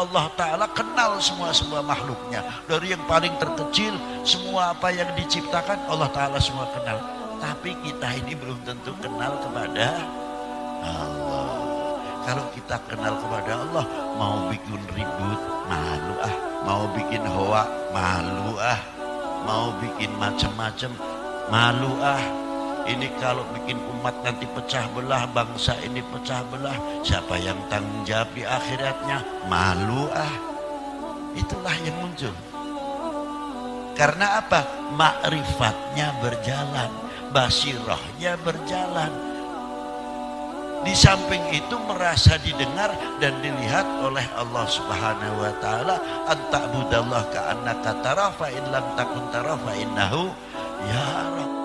Allah Ta'ala kenal semua semua makhluknya. Dari yang paling terkecil semua apa yang diciptakan Allah Ta'ala semua kenal. Tapi kita ini belum tentu kenal kepada Allah. Kalau kita kenal kepada Allah mau bikin ribut malu ah. Mau bikin hoa malu ah. Mau bikin macam-macam malu ah ini kalau bikin umat nanti pecah belah bangsa ini pecah belah siapa yang tanggung jawab di akhiratnya? Malu ah. Itulah yang muncul. Karena apa? Makrifatnya berjalan basirahnya berjalan. Di samping itu merasa didengar dan dilihat oleh Allah Subhanahu wa taala anta'budallah ka'annaka tara fa in lam takun tara fa innahu ya